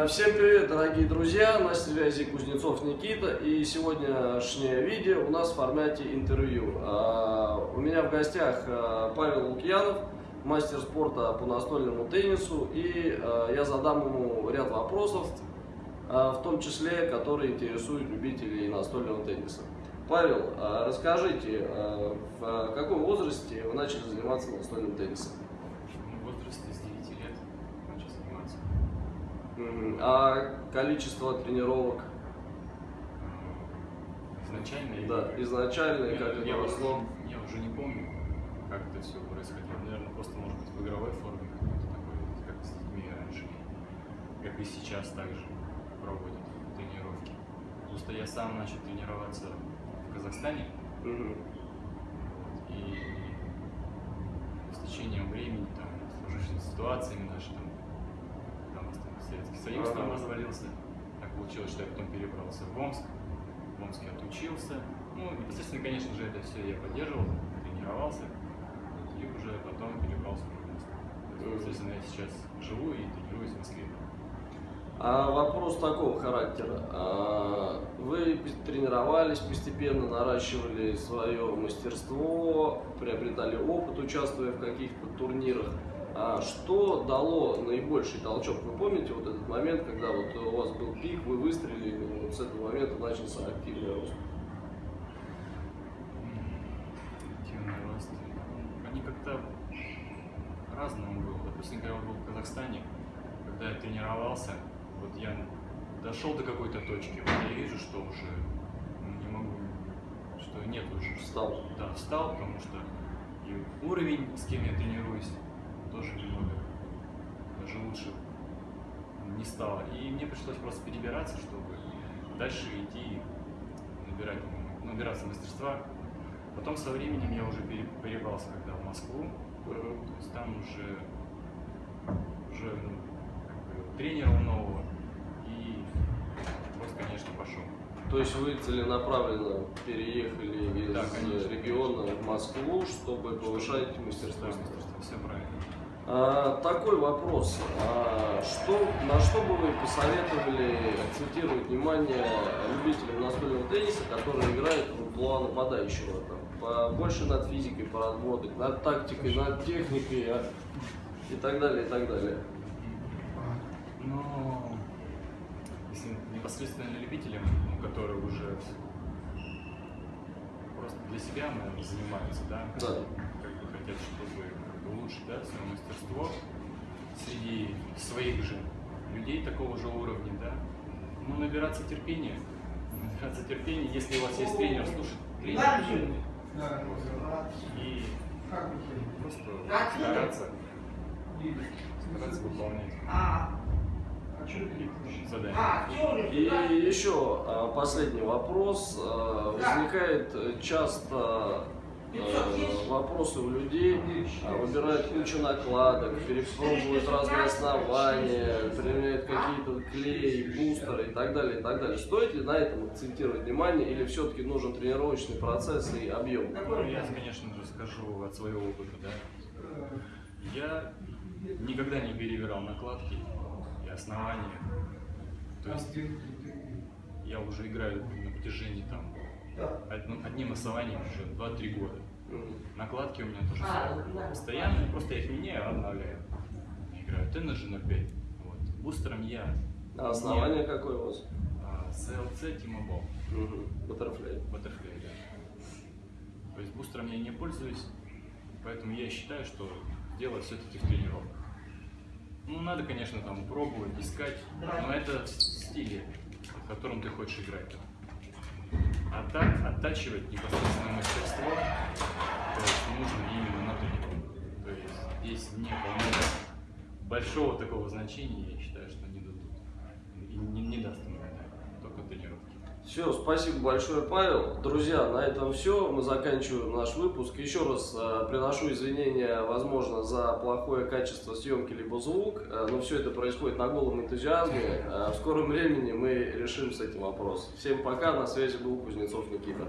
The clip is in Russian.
Э, всем привет, дорогие друзья! На связи Кузнецов Никита. И сегодняшнее видео у нас в формате интервью. Э, у меня в гостях э, Павел Лукьянов, мастер спорта по настольному теннису. И я задам ему ряд вопросов, в том числе, которые интересуют любителей настольного тенниса. Павел, расскажите, в каком возрасте вы начали заниматься настольным теннисом? А количество тренировок? Изначально? Да, изначально, я, как это я росло? Уже, я уже не помню, как это все происходило. Наверное, просто, может быть, в игровой форме какой-то такой, как с детьми раньше. Как и сейчас также проводят тренировки. Просто я сам начал тренироваться в Казахстане. Угу. И с течением времени, там, сложившимися ситуациями наши, там, Советский Союз там развалился. Так получилось, что я потом перебрался в Омск. В Омске отучился. Ну, непосредственно, конечно же, это все я поддерживал, тренировался. И уже потом перебрался в Омск. Естественно, я сейчас живу и тренируюсь в Москве. А вопрос такого характера. А, вы тренировались постепенно, наращивали свое мастерство, приобретали опыт, участвуя в каких-то турнирах. А что дало наибольший толчок? Вы помните вот этот момент, когда вот у вас был пик, вы выстрелили, и вот с этого момента начался активный рост? Активный рост. Они как-то разному было. Допустим, когда я был в Казахстане, когда я тренировался, вот я дошел до какой-то точки, вот я вижу, что уже не могу, что нет уже. Встал. Да, встал, потому что и уровень, с кем я тренируюсь, тоже немного даже лучше не стало. И мне пришлось просто перебираться, чтобы дальше идти набирать, набираться мастерства. Потом со временем я уже перебрался когда в Москву, то есть там уже, уже ну, как бы, тренера нового и просто, конечно, пошел. То есть вы целенаправленно переехали из да, конечно, региона в Москву, чтобы повышать мастерство? мастерство, все правильно. А, такой вопрос. А, что, на что бы вы посоветовали акцентировать внимание любителям настольного тенниса, которые играют в амплуа нападающего? Там, больше над физикой поработать, над тактикой, над техникой а, и так далее, и так далее. Ну, если непосредственно любителям, ну, которые уже просто для себя, наверное, занимаются, да? Да. Как бы хотят, чтобы улучшить да, свое мастерство среди своих же людей такого же уровня, да, ну, набираться терпения, набираться терпения, если у вас есть тренер, слушать тренера, и просто стараться, стараться выполнять. Задания. И еще а, последний вопрос. А, возникает часто Э, вопросы у людей, а, выбирают кучу накладок, перепробуют разные основания, применяют какие-то клеи, бустеры и так далее, и так далее. Стоит ли на этом акцентировать внимание или все-таки нужен тренировочный процесс и объем? Я, конечно же, скажу от своего опыта, да. Я никогда не перевирал накладки и основания. То есть я уже играю на протяжении там одним основанием уже 2-3 года. Накладки у меня тоже а, постоянные, просто я их меняю, обновляю. Играю Energy 05. Вот. Бустером я... А основание какое у вас? А, CLC T-Mobile. Угу. Butterfly. Butterfly, да. То есть бустером я не пользуюсь, поэтому я считаю, что дело все-таки в тренировках. Ну, надо, конечно, там пробовать, искать, но это в стиле, в котором ты хочешь играть. А так оттачивать непосредственно мастерство, то есть нужно именно на тренировку. То есть здесь не большого такого значения, я считаю, что не дадут. И не, не даст ему только тренировки. Все, спасибо большое, Павел. Друзья, на этом все. Мы заканчиваем наш выпуск. Еще раз э, приношу извинения, возможно, за плохое качество съемки либо звук, э, но все это происходит на голом энтузиазме. Э, в скором времени мы решим с этим вопрос. Всем пока, на связи был Кузнецов Никита.